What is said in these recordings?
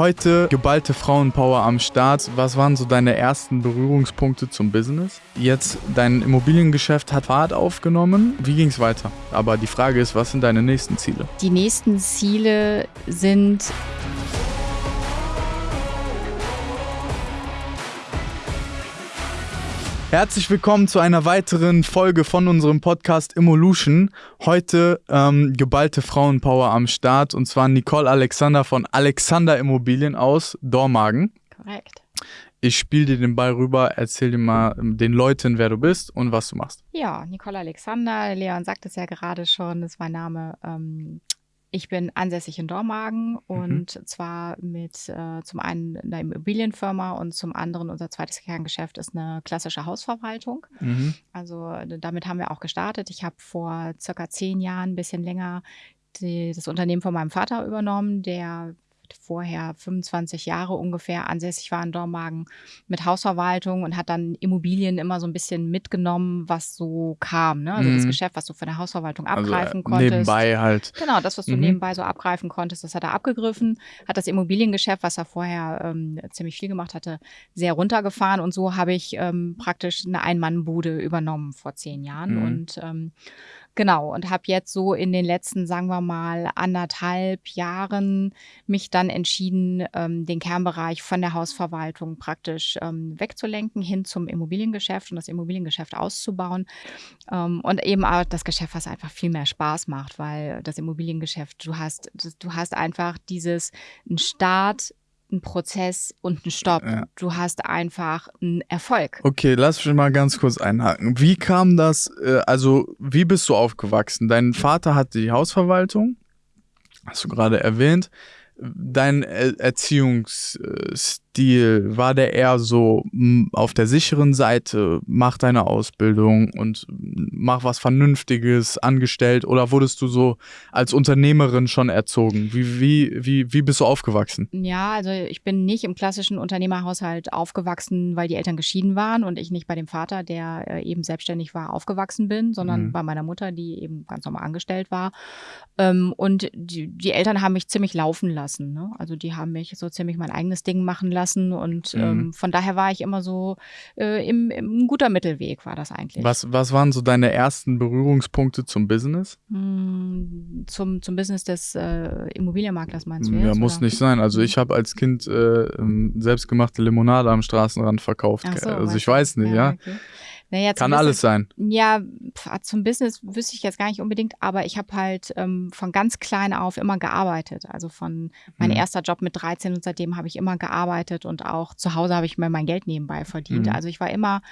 Heute geballte Frauenpower am Start. Was waren so deine ersten Berührungspunkte zum Business? Jetzt dein Immobiliengeschäft hat Fahrt aufgenommen. Wie ging es weiter? Aber die Frage ist, was sind deine nächsten Ziele? Die nächsten Ziele sind Herzlich willkommen zu einer weiteren Folge von unserem Podcast Evolution. Heute ähm, geballte Frauenpower am Start und zwar Nicole Alexander von Alexander Immobilien aus Dormagen. korrekt. Ich spiele dir den Ball rüber, erzähl dir mal ähm, den Leuten, wer du bist und was du machst. Ja, Nicole Alexander, Leon sagt es ja gerade schon, das ist mein Name. Ähm, ich bin ansässig in Dormagen und zwar mit äh, zum einen einer Immobilienfirma und zum anderen unser zweites Kerngeschäft ist eine klassische Hausverwaltung. Mhm. Also damit haben wir auch gestartet. Ich habe vor circa zehn Jahren, ein bisschen länger, die, das Unternehmen von meinem Vater übernommen, der vorher 25 Jahre ungefähr ansässig war in Dormagen mit Hausverwaltung und hat dann Immobilien immer so ein bisschen mitgenommen, was so kam. Ne? Also das Mhm. Geschäft, was du von der Hausverwaltung Also, abgreifen äh, konntest. Nebenbei halt. Genau, das, was du Mhm. nebenbei so abgreifen konntest, das hat er abgegriffen, hat das Immobiliengeschäft, was er vorher ähm, ziemlich viel gemacht hatte, sehr runtergefahren und so habe ich ähm, praktisch eine Ein-Mann-Bude übernommen vor zehn Jahren Mhm. und ähm, genau und habe jetzt so in den letzten, sagen wir mal, anderthalb Jahren mich dann entschieden, ähm, den Kernbereich von der Hausverwaltung praktisch ähm, wegzulenken hin zum Immobiliengeschäft und das Immobiliengeschäft auszubauen. Ähm, und eben auch das Geschäft, was einfach viel mehr Spaß macht, weil das Immobiliengeschäft, du hast, du hast einfach dieses Start, einen Prozess und einen Stopp. Ja. Du hast einfach einen Erfolg. Okay, lass mich mal ganz kurz einhaken. Wie kam das, äh, also wie bist du aufgewachsen? Dein Vater hatte die Hausverwaltung, hast du gerade erwähnt. Dein Er- Erziehungsstil, war der eher so m, auf der sicheren Seite, mach deine Ausbildung und mach was Vernünftiges angestellt oder wurdest du so als Unternehmerin schon erzogen? Wie, wie, wie, wie bist du aufgewachsen? Ja, also ich bin nicht im klassischen Unternehmerhaushalt aufgewachsen, weil die Eltern geschieden waren und ich nicht bei dem Vater, der äh, eben selbstständig war, aufgewachsen bin, sondern Mhm. bei meiner Mutter, die eben ganz normal angestellt war. Ähm, und die, die Eltern haben mich ziemlich laufen lassen. Ne? Also die haben mich so ziemlich mein eigenes Ding machen lassen und Mhm. ähm, von daher war ich immer so äh, im, im guter Mittelweg war das eigentlich. Was, was waren so deine ersten Berührungspunkte zum Business? Hm, Zum, zum Business des äh, Immobilienmaklers meinst du Ja, jetzt? muss oder? nicht sein. Also ich habe als Kind äh, ähm, selbstgemachte Limonade am Straßenrand verkauft. So, also ich weiß nicht, ja. okay. Naja, Kann Business- alles sein. Ja, pf, zum Business wüsste ich jetzt gar nicht unbedingt, aber ich habe halt ähm, von ganz klein auf immer gearbeitet. Also von mein Mhm. erster Job mit 13 und seitdem habe ich immer gearbeitet und auch zu Hause habe ich mir mein Geld nebenbei verdient. Mhm. Also ich war immer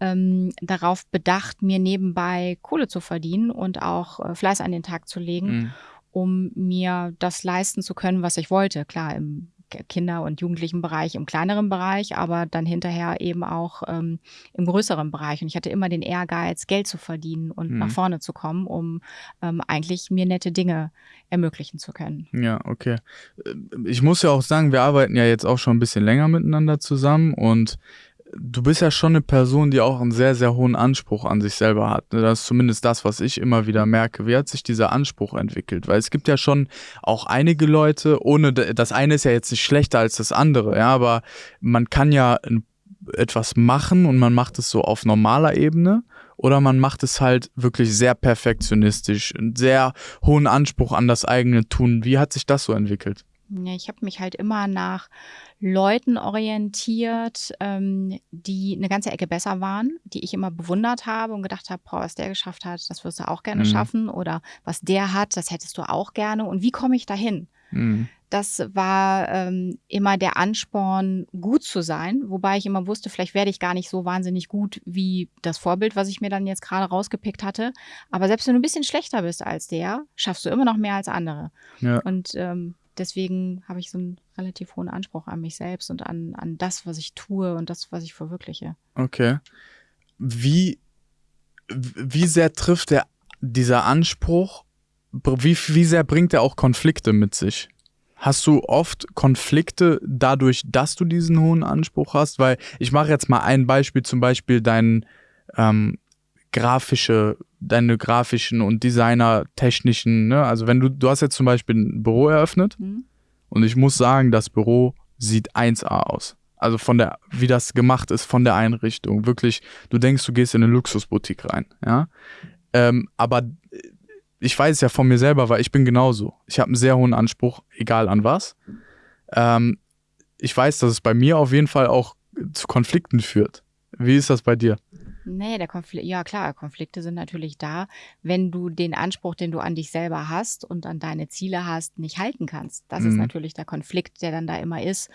ähm, darauf bedacht, mir nebenbei Kohle zu verdienen und auch äh, Fleiß an den Tag zu legen Mhm. um mir das leisten zu können, was ich wollte. Klar, im Kinder- und Jugendlichenbereich, im kleineren Bereich, aber dann hinterher eben auch ähm, im größeren Bereich. Und ich hatte immer den Ehrgeiz, Geld zu verdienen und Mhm. nach vorne zu kommen, um ähm, eigentlich mir nette Dinge ermöglichen zu können. Ja, okay. Äh, Ich muss ja auch sagen, wir arbeiten ja jetzt auch schon ein bisschen länger miteinander zusammen und du bist ja schon eine Person, die auch einen sehr, sehr hohen Anspruch an sich selber hat. ne? Das ist zumindest das, was ich immer wieder merke. Wie hat sich dieser Anspruch entwickelt? Weil es gibt ja schon auch einige Leute, ohne das eine ist ja jetzt nicht schlechter als das andere, ja, aber man kann ja etwas machen und man macht es so auf normaler Ebene oder man macht es halt wirklich sehr perfektionistisch, einen sehr hohen Anspruch an das eigene Tun. Wie hat sich das so entwickelt? Ja, ich habe mich halt immer nach Leuten orientiert, ähm, die eine ganze Ecke besser waren, die ich immer bewundert habe und gedacht habe, boah, was der geschafft hat, das wirst du auch gerne Mhm. schaffen oder was der hat, das hättest du auch gerne und wie komme ich dahin? Mhm. Das war ähm, immer der Ansporn, gut zu sein, wobei ich immer wusste, vielleicht werde ich gar nicht so wahnsinnig gut wie das Vorbild, was ich mir dann jetzt gerade rausgepickt hatte. Aber selbst wenn du ein bisschen schlechter bist als der, schaffst du immer noch mehr als andere. Ja. Und ähm, deswegen habe ich so einen relativ hohen Anspruch an mich selbst und an, an das, was ich tue und das, was ich verwirkliche. Okay. Wie, wie sehr trifft der, dieser Anspruch, wie, wie sehr bringt er auch Konflikte mit sich? Hast du oft Konflikte dadurch, dass du diesen hohen Anspruch hast? Weil ich mache jetzt mal ein Beispiel, zum Beispiel dein ähm, grafische, deine grafischen und designertechnischen, ne? Also wenn du, du hast jetzt zum Beispiel ein Büro eröffnet Hm? Und ich muss sagen, das Büro sieht 1A aus. Also von der, wie das gemacht ist, von der Einrichtung. Wirklich, du denkst, du gehst in eine Luxusboutique rein, ja. Ähm, aber ich weiß es ja von mir selber, weil ich bin genauso. Ich habe einen sehr hohen Anspruch, egal an was. Ähm, ich weiß, dass es bei mir auf jeden Fall auch zu Konflikten führt. Wie ist das bei dir? Nee, der Konflikt, ja klar, Konflikte sind natürlich da, wenn du den Anspruch, den du an dich selber hast und an deine Ziele hast, nicht halten kannst. Das mhm. ist natürlich der Konflikt, der dann da immer ist,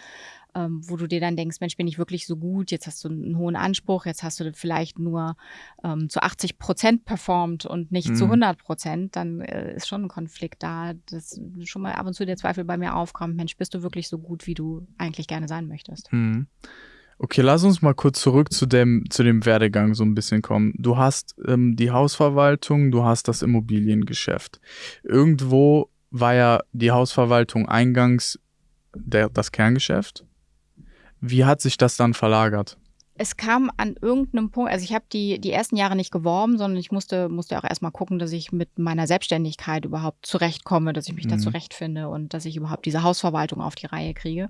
ähm, wo du dir dann denkst, Mensch, bin ich wirklich so gut? Jetzt hast du einen hohen Anspruch, jetzt hast du vielleicht nur ähm, zu 80 Prozent performt und nicht mhm. zu 100 Prozent, dann äh, ist schon ein Konflikt da, dass schon mal ab und zu der Zweifel bei mir aufkommt, Mensch, bist du wirklich so gut, wie du eigentlich gerne sein möchtest? Mhm. Okay, lass uns mal kurz zurück zu dem, zu dem Werdegang so ein bisschen kommen. Du hast ähm, die Hausverwaltung, du hast das Immobiliengeschäft. Irgendwo war ja die Hausverwaltung eingangs der, das Kerngeschäft. Wie hat sich das dann verlagert? Es kam an irgendeinem Punkt, also ich habe die, die ersten Jahre nicht geworben, sondern ich musste, musste auch erstmal gucken, dass ich mit meiner Selbstständigkeit überhaupt zurechtkomme, dass ich mich mhm. da zurechtfinde und dass ich überhaupt diese Hausverwaltung auf die Reihe kriege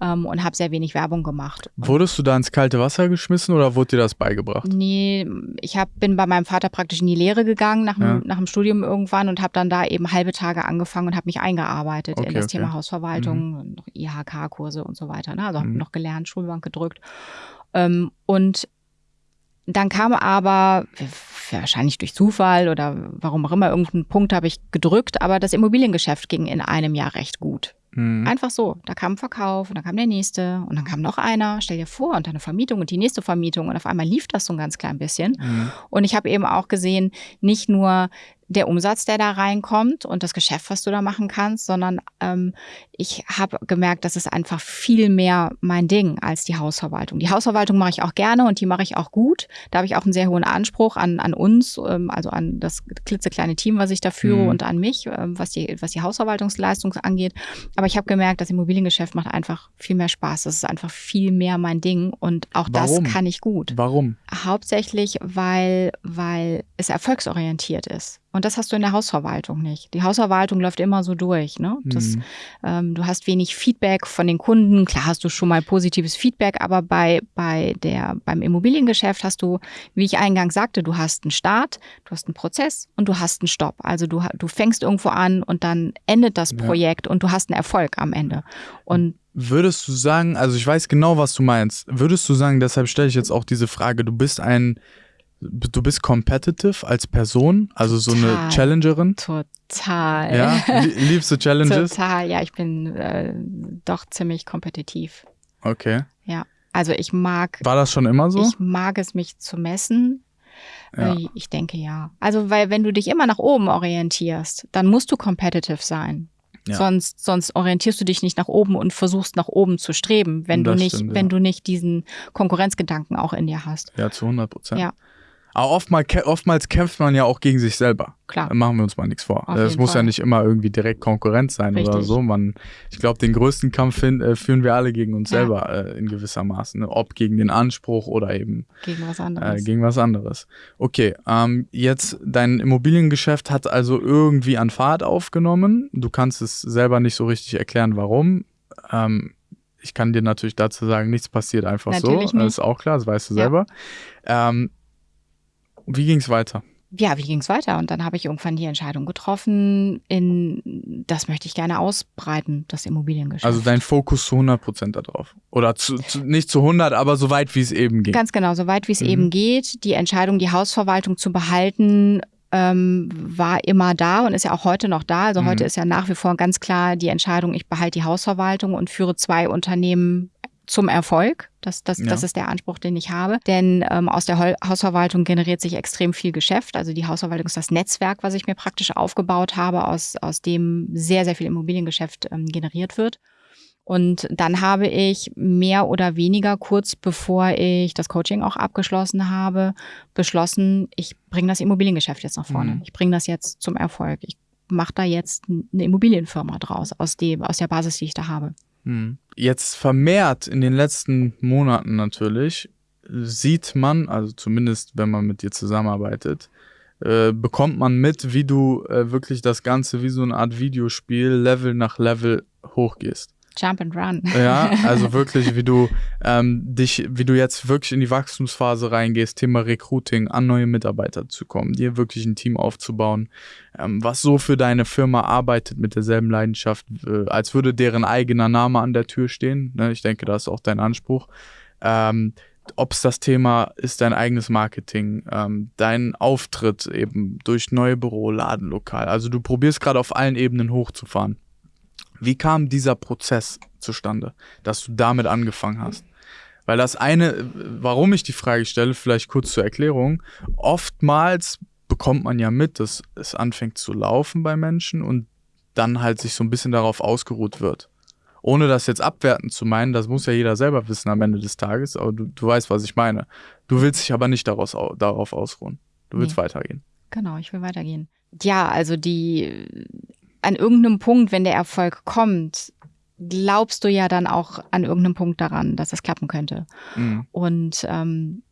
ähm, und habe sehr wenig Werbung gemacht. Wurdest du da ins kalte Wasser geschmissen oder wurde dir das beigebracht? Nee, ich hab, bin bei meinem Vater praktisch in die Lehre gegangen nach dem, ja. nach dem Studium irgendwann und habe dann da eben halbe Tage angefangen und habe mich eingearbeitet okay, in das okay. Thema Hausverwaltung, mhm. IHK-Kurse und so weiter. Ne? Also habe mhm. noch gelernt, Schulbank gedrückt ähm, und dann kam aber, wahrscheinlich durch Zufall oder warum auch immer, irgendeinen Punkt habe ich gedrückt, aber das Immobiliengeschäft ging in einem Jahr recht gut. Mhm. Einfach so. Da kam ein Verkauf und dann kam der nächste und dann kam noch einer. Stell dir vor, und dann eine Vermietung und die nächste Vermietung und auf einmal lief das so ein ganz klein bisschen. Mhm. Und ich habe eben auch gesehen, nicht nur der Umsatz, der da reinkommt und das Geschäft, was du da machen kannst, sondern ähm, ich habe gemerkt, das ist einfach viel mehr mein Ding als die Hausverwaltung. Die Hausverwaltung mache ich auch gerne und die mache ich auch gut. Da habe ich auch einen sehr hohen Anspruch an, an uns, ähm, also an das klitzekleine Team, was ich da führe mhm. und an mich, ähm, was, die, was die Hausverwaltungsleistung angeht. Aber ich habe gemerkt, das Immobiliengeschäft macht einfach viel mehr Spaß. Das ist einfach viel mehr mein Ding und auch Warum? das kann ich gut. Warum? Hauptsächlich, weil, weil es erfolgsorientiert ist. Und das hast du in der Hausverwaltung nicht. Die Hausverwaltung läuft immer so durch. Ne? Das, mhm. ähm, du hast wenig Feedback von den Kunden. Klar hast du schon mal positives Feedback, aber bei, bei der, beim Immobiliengeschäft hast du, wie ich eingangs sagte, du hast einen Start, du hast einen Prozess und du hast einen Stopp. Also du, du fängst irgendwo an und dann endet das Projekt ja. und du hast einen Erfolg am Ende. Und Würdest du sagen, also ich weiß genau, was du meinst, würdest du sagen, deshalb stelle ich jetzt auch diese Frage, du bist ein du bist competitive als Person, also so Total. eine Challengerin? Total. Ja, liebst du Challenges? Total, ja, ich bin äh, doch ziemlich kompetitiv. Okay. Ja, also ich mag. War das schon immer so? Ich mag es, mich zu messen. Ja. Äh, ich denke ja. Also, weil wenn du dich immer nach oben orientierst, dann musst du competitive sein. Ja. Sonst, sonst orientierst du dich nicht nach oben und versuchst nach oben zu streben, wenn das du nicht, stimmt, wenn du nicht diesen Konkurrenzgedanken auch in dir hast. Ja, zu 100 Prozent. Ja. Aber oftmals, oftmals kämpft man ja auch gegen sich selber. Klar. Da machen wir uns mal nichts vor. Es muss Fall. ja nicht immer irgendwie direkt Konkurrenz sein Richtig. oder so. Man, ich glaube, den größten Kampf hin, äh, führen wir alle gegen uns ja. selber äh, in gewisser Maße. Ne? Ob gegen den Anspruch oder eben gegen was anderes. Äh, gegen was anderes. Okay, ähm, jetzt dein Immobiliengeschäft hat also irgendwie an Fahrt aufgenommen. Du kannst es selber nicht so richtig erklären, warum. Ähm, ich kann dir natürlich dazu sagen, nichts passiert einfach natürlich so. Nicht. Das ist auch klar, das weißt du ja. selber. Ähm, wie ging es weiter? Ja, wie ging es weiter? Und dann habe ich irgendwann die Entscheidung getroffen, in das möchte ich gerne ausbreiten, das Immobiliengeschäft. Also dein Fokus zu 100 Prozent darauf. Oder zu, zu, nicht zu 100, aber so weit, wie es eben geht. Ganz genau, so weit, wie es mhm. eben geht. Die Entscheidung, die Hausverwaltung zu behalten, ähm, war immer da und ist ja auch heute noch da. Also mhm. heute ist ja nach wie vor ganz klar die Entscheidung, ich behalte die Hausverwaltung und führe zwei Unternehmen zum Erfolg. Das, das, ja. das ist der Anspruch, den ich habe. Denn ähm, aus der Hausverwaltung generiert sich extrem viel Geschäft. Also die Hausverwaltung ist das Netzwerk, was ich mir praktisch aufgebaut habe, aus, aus dem sehr, sehr viel Immobiliengeschäft ähm, generiert wird. Und dann habe ich mehr oder weniger kurz bevor ich das Coaching auch abgeschlossen habe, beschlossen, ich bringe das Immobiliengeschäft jetzt nach vorne. Mhm. Ich bringe das jetzt zum Erfolg. Ich mache da jetzt eine Immobilienfirma draus, aus, dem, aus der Basis, die ich da habe. Hm. Jetzt vermehrt in den letzten Monaten natürlich sieht man, also zumindest wenn man mit dir zusammenarbeitet, äh, bekommt man mit, wie du äh, wirklich das Ganze wie so eine Art Videospiel Level nach Level hochgehst. Jump and Run. Ja, also wirklich, wie du ähm, dich, wie du jetzt wirklich in die Wachstumsphase reingehst, Thema Recruiting, an neue Mitarbeiter zu kommen, dir wirklich ein Team aufzubauen, ähm, was so für deine Firma arbeitet mit derselben Leidenschaft, äh, als würde deren eigener Name an der Tür stehen. Ne? Ich denke, das ist auch dein Anspruch. Ähm, ob es das Thema ist, dein eigenes Marketing, ähm, dein Auftritt eben durch neue Büro, Ladenlokal. Also du probierst gerade auf allen Ebenen hochzufahren. Wie kam dieser Prozess zustande, dass du damit angefangen hast? Weil das eine, warum ich die Frage stelle, vielleicht kurz zur Erklärung, oftmals bekommt man ja mit, dass es anfängt zu laufen bei Menschen und dann halt sich so ein bisschen darauf ausgeruht wird. Ohne das jetzt abwertend zu meinen, das muss ja jeder selber wissen am Ende des Tages, aber du, du weißt, was ich meine. Du willst dich aber nicht daraus, darauf ausruhen. Du willst nee. weitergehen. Genau, ich will weitergehen. Ja, also die an irgendeinem Punkt, wenn der Erfolg kommt, glaubst du ja dann auch an irgendeinem Punkt daran, dass es klappen könnte. Mhm. Und ähm,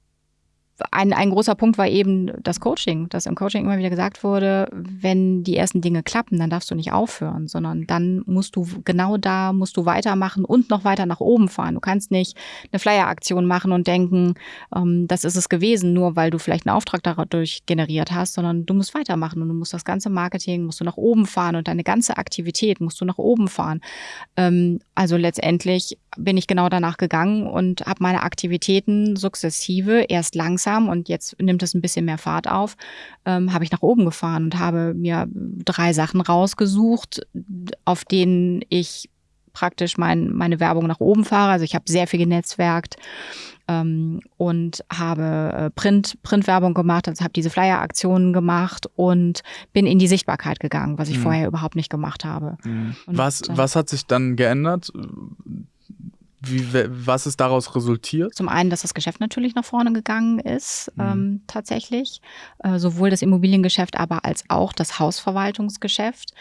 ein, ein großer Punkt war eben das Coaching, dass im Coaching immer wieder gesagt wurde, wenn die ersten Dinge klappen, dann darfst du nicht aufhören, sondern dann musst du genau da, musst du weitermachen und noch weiter nach oben fahren. Du kannst nicht eine Flyer-Aktion machen und denken, ähm, das ist es gewesen, nur weil du vielleicht einen Auftrag dadurch generiert hast, sondern du musst weitermachen und du musst das ganze Marketing, musst du nach oben fahren und deine ganze Aktivität musst du nach oben fahren. Ähm, also letztendlich bin ich genau danach gegangen und habe meine Aktivitäten sukzessive, erst langsam und jetzt nimmt es ein bisschen mehr Fahrt auf, ähm, habe ich nach oben gefahren und habe mir drei Sachen rausgesucht, auf denen ich praktisch mein, meine Werbung nach oben fahre. Also ich habe sehr viel genetzwerkt ähm, und habe äh, Print, Printwerbung gemacht, also habe diese Flyer-Aktionen gemacht und bin in die Sichtbarkeit gegangen, was ich mhm. vorher überhaupt nicht gemacht habe. Mhm. Was, was hat sich dann geändert? Wie, was ist daraus resultiert? Zum einen, dass das Geschäft natürlich nach vorne gegangen ist, mhm. ähm, tatsächlich. Äh, sowohl das Immobiliengeschäft, aber als auch das Hausverwaltungsgeschäft.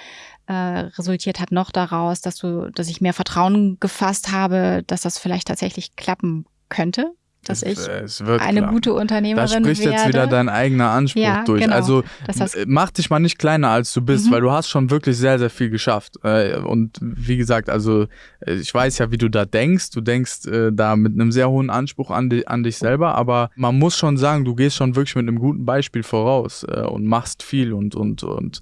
Äh, resultiert hat noch daraus, dass du, dass ich mehr Vertrauen gefasst habe, dass das vielleicht tatsächlich klappen könnte dass ich eine klar. gute Unternehmerin werde. Da spricht werde. jetzt wieder dein eigener Anspruch ja, durch. Genau. Also mach dich mal nicht kleiner, als du bist, mhm. weil du hast schon wirklich sehr, sehr viel geschafft. Äh, und wie gesagt, also äh, ich weiß ja, wie du da denkst. Du denkst äh, da mit einem sehr hohen Anspruch an, die, an dich selber, aber man muss schon sagen, du gehst schon wirklich mit einem guten Beispiel voraus und machst viel und, und, und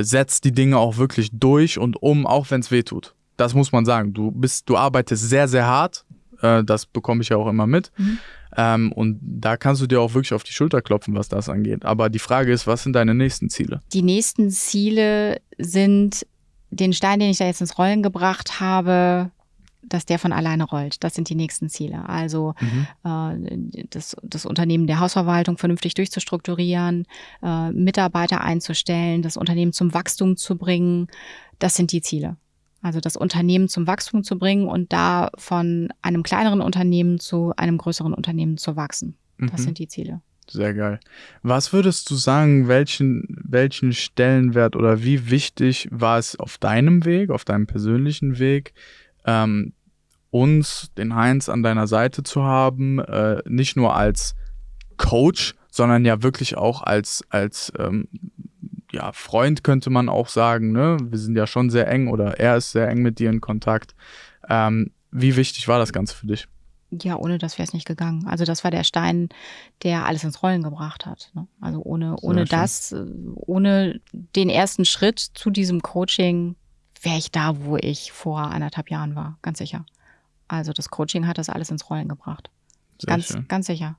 setzt die Dinge auch wirklich durch und um, auch wenn es weh tut. Das muss man sagen. Du bist, du arbeitest sehr, sehr hart äh, das bekomme ich ja auch immer mit. Mhm. Ähm, und da kannst du dir auch wirklich auf die Schulter klopfen, was das angeht. Aber die Frage ist, was sind deine nächsten Ziele? Die nächsten Ziele sind den Stein, den ich da jetzt ins Rollen gebracht habe, dass der von alleine rollt. Das sind die nächsten Ziele. Also mhm. äh, das, das Unternehmen der Hausverwaltung vernünftig durchzustrukturieren, äh, Mitarbeiter einzustellen, das Unternehmen zum Wachstum zu bringen. Das sind die Ziele. Also das Unternehmen zum Wachstum zu bringen und da von einem kleineren Unternehmen zu einem größeren Unternehmen zu wachsen. Das mhm. sind die Ziele. Sehr geil. Was würdest du sagen, welchen, welchen Stellenwert oder wie wichtig war es auf deinem Weg, auf deinem persönlichen Weg, ähm, uns, den Heinz, an deiner Seite zu haben, äh, nicht nur als Coach, sondern ja wirklich auch als, als ähm, ja, Freund könnte man auch sagen, ne? Wir sind ja schon sehr eng oder er ist sehr eng mit dir in Kontakt. Ähm, wie wichtig war das Ganze für dich? Ja, ohne das wäre es nicht gegangen. Also das war der Stein, der alles ins Rollen gebracht hat. Ne? Also ohne, ohne das, ohne den ersten Schritt zu diesem Coaching wäre ich da, wo ich vor anderthalb Jahren war, ganz sicher. Also das Coaching hat das alles ins Rollen gebracht. Sehr ganz, schön. ganz sicher.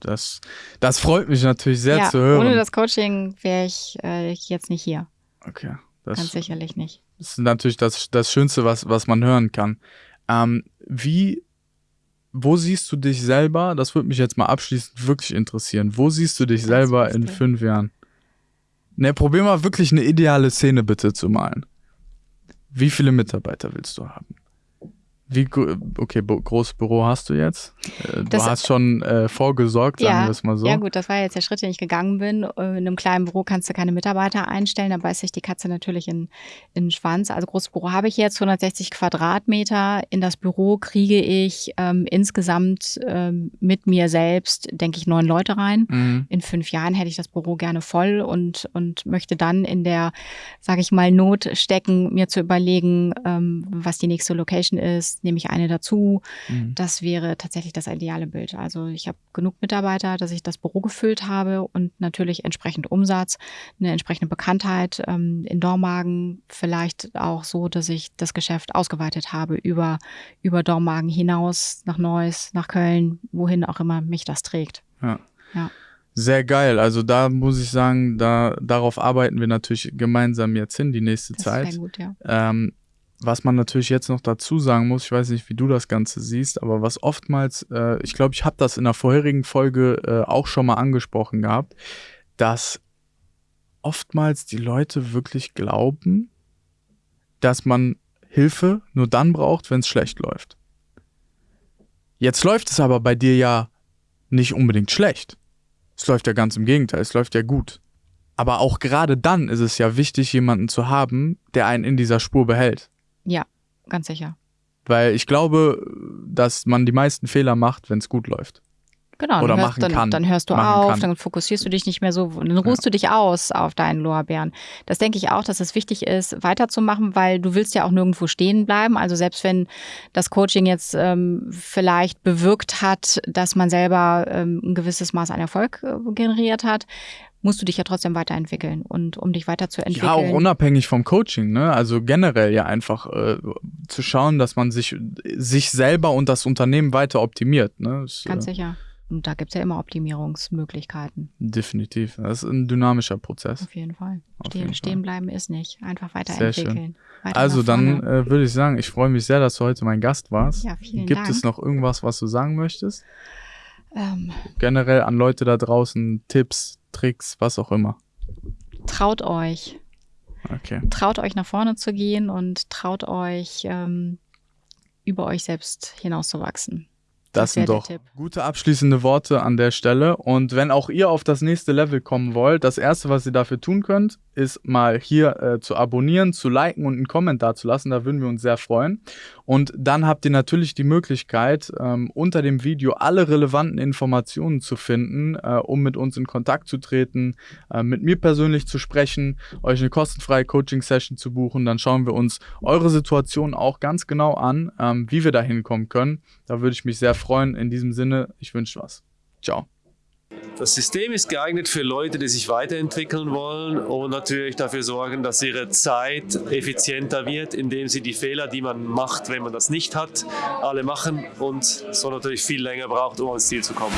Das, das freut mich natürlich sehr ja, zu hören. Ohne das Coaching wäre ich äh, jetzt nicht hier. Okay. Das, Ganz sicherlich nicht. Das ist natürlich das, das Schönste, was, was man hören kann. Ähm, wie, wo siehst du dich selber? Das würde mich jetzt mal abschließend wirklich interessieren. Wo siehst du dich selber in fünf Jahren? Ne, probier mal wirklich eine ideale Szene bitte zu malen. Wie viele Mitarbeiter willst du haben? Wie okay, großes Büro hast du jetzt? Äh, du das, hast schon äh, vorgesorgt, sagen ja, wir es mal so. Ja gut, das war jetzt der Schritt, den ich gegangen bin. Äh, in einem kleinen Büro kannst du keine Mitarbeiter einstellen, da beißt sich die Katze natürlich in, in den Schwanz. Also großes Büro habe ich jetzt, 160 Quadratmeter. In das Büro kriege ich ähm, insgesamt ähm, mit mir selbst, denke ich, neun Leute rein. Mhm. In fünf Jahren hätte ich das Büro gerne voll und, und möchte dann in der, sage ich mal, Not stecken, mir zu überlegen, ähm, was die nächste Location ist nehme ich eine dazu. Mhm. Das wäre tatsächlich das ideale Bild. Also ich habe genug Mitarbeiter, dass ich das Büro gefüllt habe und natürlich entsprechend Umsatz, eine entsprechende Bekanntheit ähm, in Dormagen, vielleicht auch so, dass ich das Geschäft ausgeweitet habe über, über Dormagen hinaus, nach Neuss, nach Köln, wohin auch immer mich das trägt. Ja. ja. Sehr geil. Also da muss ich sagen, da darauf arbeiten wir natürlich gemeinsam jetzt hin, die nächste das Zeit. Sehr gut, ja. Ähm, was man natürlich jetzt noch dazu sagen muss, ich weiß nicht, wie du das Ganze siehst, aber was oftmals, äh, ich glaube, ich habe das in der vorherigen Folge äh, auch schon mal angesprochen gehabt, dass oftmals die Leute wirklich glauben, dass man Hilfe nur dann braucht, wenn es schlecht läuft. Jetzt läuft es aber bei dir ja nicht unbedingt schlecht. Es läuft ja ganz im Gegenteil, es läuft ja gut. Aber auch gerade dann ist es ja wichtig, jemanden zu haben, der einen in dieser Spur behält. Ja, ganz sicher. Weil ich glaube, dass man die meisten Fehler macht, wenn es gut läuft. Genau, oder hörst, machen dann, kann. dann hörst du auf, kann. dann fokussierst du dich nicht mehr so, dann ruhst ja. du dich aus auf deinen Lorbeeren. Das denke ich auch, dass es wichtig ist, weiterzumachen, weil du willst ja auch nirgendwo stehen bleiben. Also selbst wenn das Coaching jetzt ähm, vielleicht bewirkt hat, dass man selber ähm, ein gewisses Maß an Erfolg äh, generiert hat, musst du dich ja trotzdem weiterentwickeln und um dich weiterzuentwickeln. Ja, auch unabhängig vom Coaching, ne? Also generell ja einfach äh, zu schauen, dass man sich, sich selber und das Unternehmen weiter optimiert. Ne? Das, Ganz äh, sicher. Und da gibt es ja immer Optimierungsmöglichkeiten. Definitiv. Das ist ein dynamischer Prozess. Auf jeden Fall. Auf stehen, jeden stehen bleiben ist nicht. Einfach weiterentwickeln. Weiter also dann äh, würde ich sagen, ich freue mich sehr, dass du heute mein Gast warst. Ja, vielen Gibt Dank. es noch irgendwas, was du sagen möchtest? Ähm, Generell an Leute da draußen, Tipps, Tricks, was auch immer. Traut euch. Okay. Traut euch nach vorne zu gehen und traut euch ähm, über euch selbst hinauszuwachsen. Das, sind doch gute abschließende Worte an der Stelle. Und wenn auch ihr auf das nächste Level kommen wollt, das erste, was ihr dafür tun könnt, ist mal hier äh, zu abonnieren, zu liken und einen Kommentar zu lassen. Da würden wir uns sehr freuen. Und dann habt ihr natürlich die Möglichkeit, ähm, unter dem Video alle relevanten Informationen zu finden, äh, um mit uns in Kontakt zu treten, äh, mit mir persönlich zu sprechen, euch eine kostenfreie Coaching-Session zu buchen. Dann schauen wir uns eure Situation auch ganz genau an, ähm, wie wir da hinkommen können. Da würde ich mich sehr freuen. In diesem Sinne, ich wünsche was. Ciao. Das System ist geeignet für Leute, die sich weiterentwickeln wollen und natürlich dafür sorgen, dass ihre Zeit effizienter wird, indem sie die Fehler, die man macht, wenn man das nicht hat, alle machen und so natürlich viel länger braucht, um ans Ziel zu kommen.